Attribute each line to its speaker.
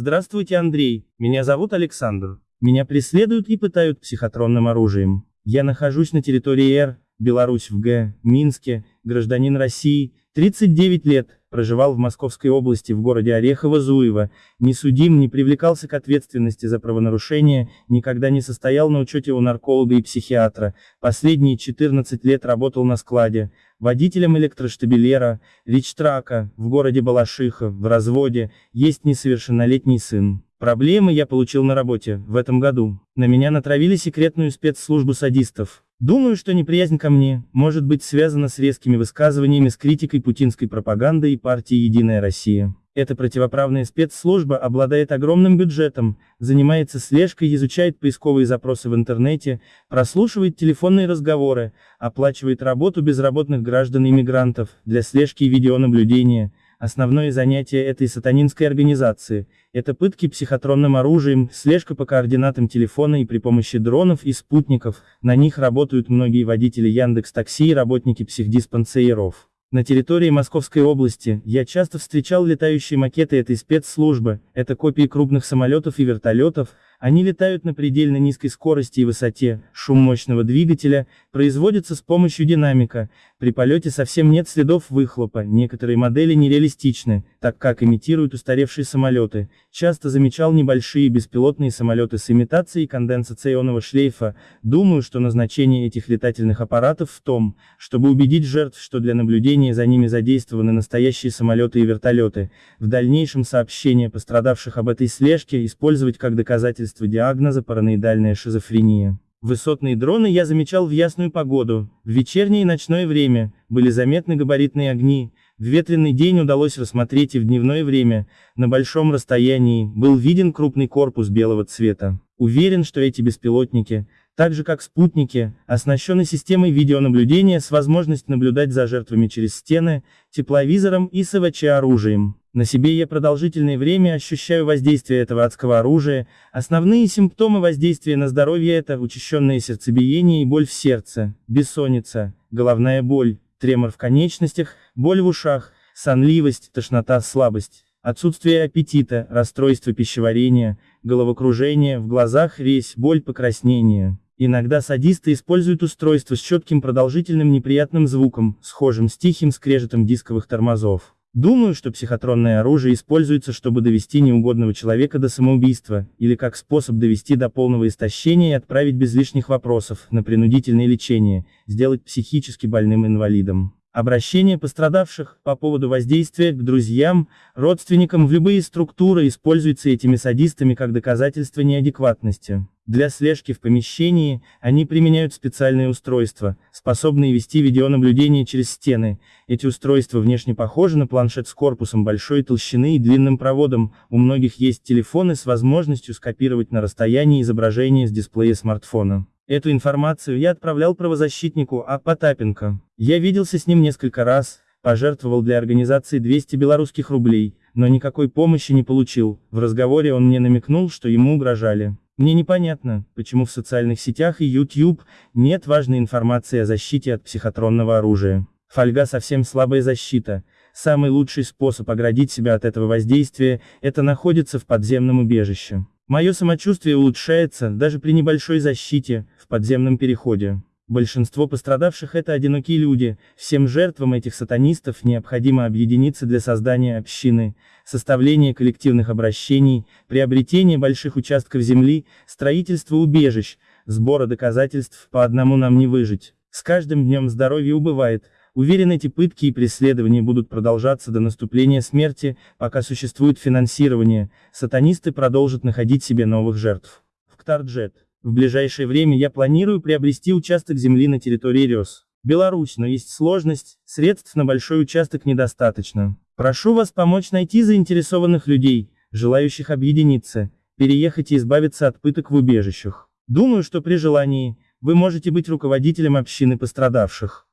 Speaker 1: Здравствуйте, Андрей, меня зовут Александр. Меня преследуют и пытают психотронным оружием. Я нахожусь на территории Р, Беларусь в Г, Минске, гражданин России, 39 лет, проживал в Московской области в городе Орехово-Зуево, не судим, не привлекался к ответственности за правонарушение, никогда не состоял на учете у нарколога и психиатра, последние 14 лет работал на складе, водителем электроштабелера, ричтрака, в городе Балашиха, в разводе, есть несовершеннолетний сын. Проблемы я получил на работе, в этом году. На меня натравили секретную спецслужбу садистов. Думаю, что неприязнь ко мне, может быть связана с резкими высказываниями с критикой путинской пропаганды и партии «Единая Россия». Эта противоправная спецслужба обладает огромным бюджетом, занимается слежкой, изучает поисковые запросы в интернете, прослушивает телефонные разговоры, оплачивает работу безработных граждан и мигрантов, для слежки и видеонаблюдения, Основное занятие этой сатанинской организации – это пытки психотронным оружием, слежка по координатам телефона и при помощи дронов и спутников, на них работают многие водители Яндекс Такси и работники психдиспансеров. На территории Московской области я часто встречал летающие макеты этой спецслужбы, это копии крупных самолетов и вертолетов, они летают на предельно низкой скорости и высоте, шум мощного двигателя, производится с помощью динамика, при полете совсем нет следов выхлопа, некоторые модели нереалистичны, так как имитируют устаревшие самолеты, часто замечал небольшие беспилотные самолеты с имитацией конденсационного шлейфа, думаю, что назначение этих летательных аппаратов в том, чтобы убедить жертв, что для наблюдения за ними задействованы настоящие самолеты и вертолеты, в дальнейшем сообщения пострадавших об этой слежке использовать как доказательство диагноза параноидальная шизофрения. Высотные дроны я замечал в ясную погоду, в вечернее и ночное время, были заметны габаритные огни, в ветреный день удалось рассмотреть и в дневное время, на большом расстоянии, был виден крупный корпус белого цвета. Уверен, что эти беспилотники, так же как спутники, оснащены системой видеонаблюдения с возможностью наблюдать за жертвами через стены, тепловизором и СВЧ-оружием. На себе я продолжительное время ощущаю воздействие этого адского оружия, основные симптомы воздействия на здоровье это учащенное сердцебиение и боль в сердце, бессонница, головная боль, тремор в конечностях, боль в ушах, сонливость, тошнота, слабость. Отсутствие аппетита, расстройство пищеварения, головокружение, в глазах резь, боль, покраснение. Иногда садисты используют устройство с четким продолжительным неприятным звуком, схожим с тихим скрежетом дисковых тормозов. Думаю, что психотронное оружие используется, чтобы довести неугодного человека до самоубийства, или как способ довести до полного истощения и отправить без лишних вопросов, на принудительное лечение, сделать психически больным инвалидом. Обращение пострадавших по поводу воздействия к друзьям, родственникам в любые структуры используется этими садистами как доказательство неадекватности. Для слежки в помещении, они применяют специальные устройства, способные вести видеонаблюдение через стены. Эти устройства внешне похожи на планшет с корпусом большой толщины и длинным проводом, у многих есть телефоны с возможностью скопировать на расстоянии изображение с дисплея смартфона. Эту информацию я отправлял правозащитнику А. Потапенко. Я виделся с ним несколько раз, пожертвовал для организации 200 белорусских рублей, но никакой помощи не получил, в разговоре он мне намекнул, что ему угрожали. Мне непонятно, почему в социальных сетях и YouTube нет важной информации о защите от психотронного оружия. Фольга совсем слабая защита. Самый лучший способ оградить себя от этого воздействия – это находиться в подземном убежище. Мое самочувствие улучшается, даже при небольшой защите, в подземном переходе. Большинство пострадавших это одинокие люди, всем жертвам этих сатанистов необходимо объединиться для создания общины, составления коллективных обращений, приобретения больших участков земли, строительства убежищ, сбора доказательств, по одному нам не выжить. С каждым днем здоровье убывает, Уверен, эти пытки и преследования будут продолжаться до наступления смерти, пока существует финансирование, сатанисты продолжат находить себе новых жертв. В Ктарджет. В ближайшее время я планирую приобрести участок земли на территории РЕС. Беларусь, но есть сложность, средств на большой участок недостаточно. Прошу вас помочь найти заинтересованных людей, желающих объединиться, переехать и избавиться от пыток в убежищах. Думаю, что при желании, вы можете быть руководителем общины пострадавших.